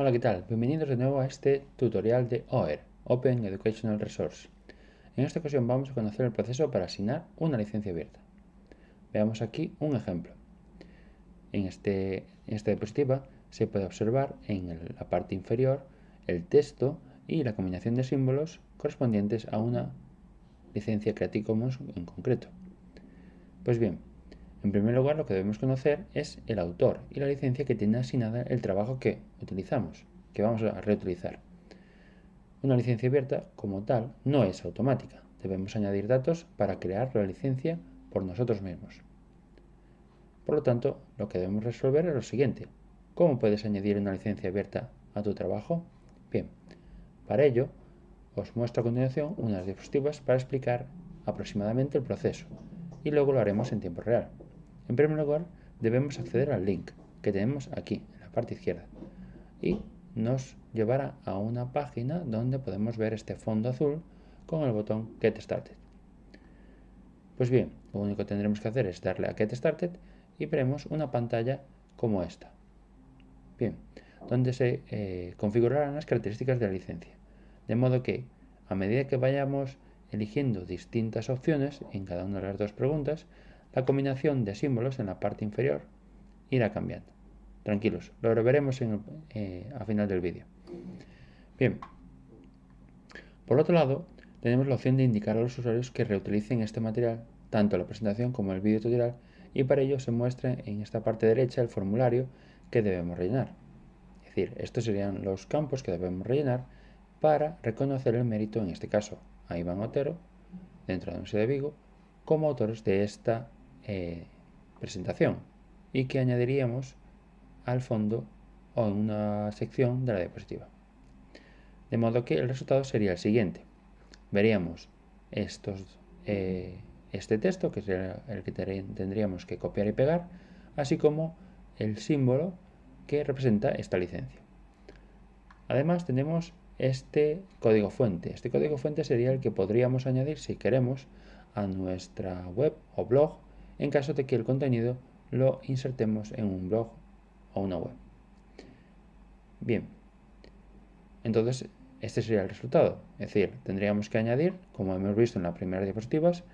Hola, ¿qué tal? Bienvenidos de nuevo a este tutorial de OER, Open Educational Resource. En esta ocasión vamos a conocer el proceso para asignar una licencia abierta. Veamos aquí un ejemplo. En, este, en esta diapositiva se puede observar en la parte inferior el texto y la combinación de símbolos correspondientes a una licencia Creative Commons en concreto. Pues bien, en primer lugar, lo que debemos conocer es el autor y la licencia que tiene asignada el trabajo que utilizamos, que vamos a reutilizar. Una licencia abierta, como tal, no es automática. Debemos añadir datos para crear la licencia por nosotros mismos. Por lo tanto, lo que debemos resolver es lo siguiente. ¿Cómo puedes añadir una licencia abierta a tu trabajo? Bien, para ello, os muestro a continuación unas diapositivas para explicar aproximadamente el proceso y luego lo haremos en tiempo real. En primer lugar, debemos acceder al link que tenemos aquí, en la parte izquierda, y nos llevará a una página donde podemos ver este fondo azul con el botón Get Started. Pues bien, lo único que tendremos que hacer es darle a Get Started y veremos una pantalla como esta. Bien, donde se eh, configurarán las características de la licencia. De modo que, a medida que vayamos eligiendo distintas opciones en cada una de las dos preguntas, la combinación de símbolos en la parte inferior irá cambiando. Tranquilos, lo veremos en eh, a final del vídeo. Bien, por otro lado, tenemos la opción de indicar a los usuarios que reutilicen este material, tanto la presentación como el vídeo tutorial, y para ello se muestra en esta parte derecha el formulario que debemos rellenar. Es decir, estos serían los campos que debemos rellenar para reconocer el mérito, en este caso, a Iván Otero, dentro de la Universidad de Vigo, como autores de esta eh, presentación y que añadiríamos al fondo o en una sección de la diapositiva. De modo que el resultado sería el siguiente. Veríamos estos, eh, este texto, que es el que tendríamos que copiar y pegar, así como el símbolo que representa esta licencia. Además tenemos este código fuente. Este código fuente sería el que podríamos añadir si queremos a nuestra web o blog en caso de que el contenido lo insertemos en un blog o una web. Bien, entonces este sería el resultado. Es decir, tendríamos que añadir, como hemos visto en las primeras diapositivas,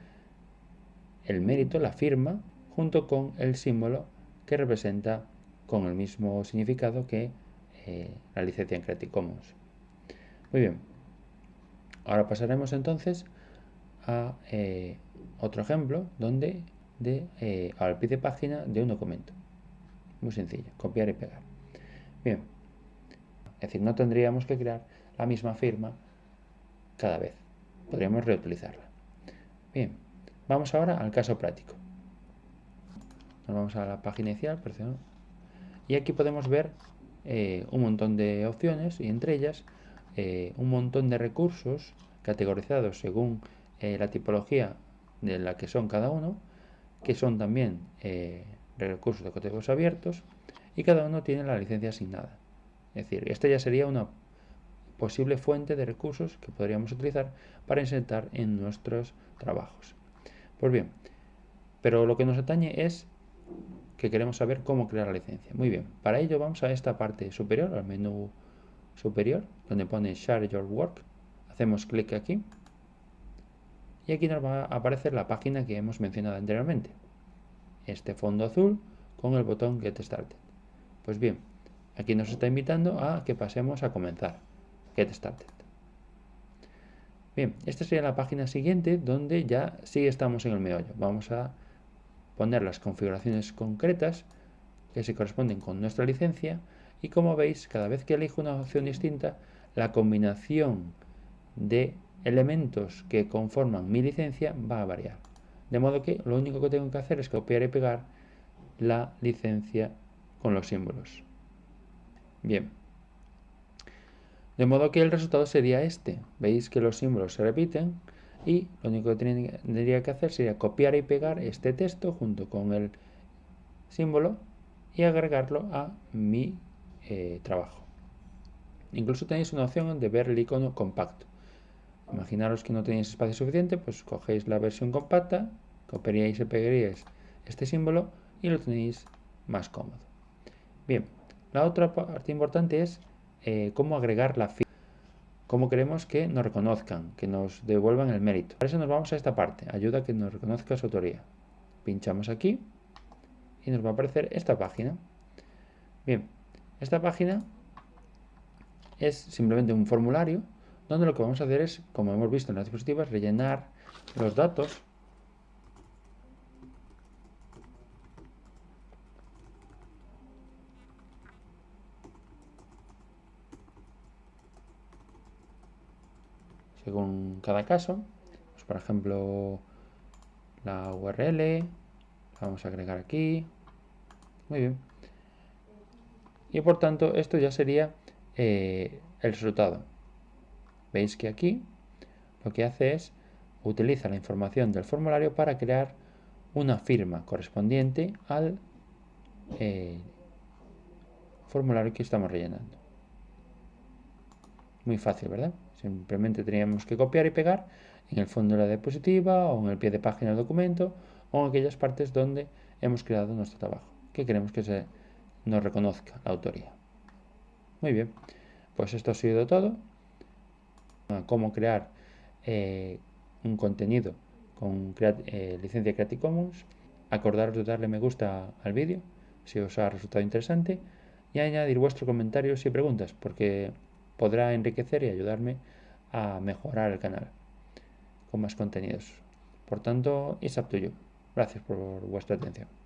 el mérito, la firma, junto con el símbolo que representa con el mismo significado que eh, la licencia en Creative Commons. Muy bien, ahora pasaremos entonces a eh, otro ejemplo donde de, eh, al pie de página de un documento. Muy sencillo, copiar y pegar. Bien, es decir, no tendríamos que crear la misma firma cada vez. Podríamos reutilizarla. Bien, vamos ahora al caso práctico. Nos vamos a la página inicial, perdón. Y aquí podemos ver eh, un montón de opciones y entre ellas eh, un montón de recursos categorizados según la tipología de la que son cada uno que son también eh, recursos de códigos abiertos y cada uno tiene la licencia asignada. Es decir, esta ya sería una posible fuente de recursos que podríamos utilizar para insertar en nuestros trabajos. Pues bien, pero lo que nos atañe es que queremos saber cómo crear la licencia. Muy bien, para ello vamos a esta parte superior, al menú superior, donde pone Share Your Work. Hacemos clic aquí y aquí nos va a aparecer la página que hemos mencionado anteriormente. Este fondo azul con el botón Get Started. Pues bien, aquí nos está invitando a que pasemos a comenzar. Get Started. Bien, esta sería la página siguiente donde ya sí estamos en el meollo. Vamos a poner las configuraciones concretas que se corresponden con nuestra licencia y como veis, cada vez que elijo una opción distinta, la combinación de elementos que conforman mi licencia va a variar. De modo que lo único que tengo que hacer es copiar y pegar la licencia con los símbolos. Bien. De modo que el resultado sería este. Veis que los símbolos se repiten y lo único que tendría que hacer sería copiar y pegar este texto junto con el símbolo y agregarlo a mi eh, trabajo. Incluso tenéis una opción de ver el icono compacto. Imaginaros que no tenéis espacio suficiente, pues cogéis la versión compacta, copiaríais y pegaríais este símbolo y lo tenéis más cómodo. Bien, la otra parte importante es eh, cómo agregar la firma, cómo queremos que nos reconozcan, que nos devuelvan el mérito. Para eso nos vamos a esta parte, ayuda a que nos reconozca su autoría. Pinchamos aquí y nos va a aparecer esta página. Bien, esta página es simplemente un formulario donde lo que vamos a hacer es, como hemos visto en las diapositivas, rellenar los datos según cada caso. Pues, por ejemplo, la URL, vamos a agregar aquí. Muy bien. Y por tanto, esto ya sería eh, el resultado. Veis que aquí lo que hace es utiliza la información del formulario para crear una firma correspondiente al eh, formulario que estamos rellenando. Muy fácil, ¿verdad? Simplemente teníamos que copiar y pegar en el fondo de la diapositiva o en el pie de página del documento o en aquellas partes donde hemos creado nuestro trabajo, que queremos que se nos reconozca la autoría. Muy bien, pues esto ha sido todo. Cómo crear eh, un contenido con eh, licencia Creative Commons. Acordaros de darle me gusta al vídeo si os ha resultado interesante y añadir vuestros comentarios y preguntas porque podrá enriquecer y ayudarme a mejorar el canal con más contenidos. Por tanto, es up to you. Gracias por vuestra atención.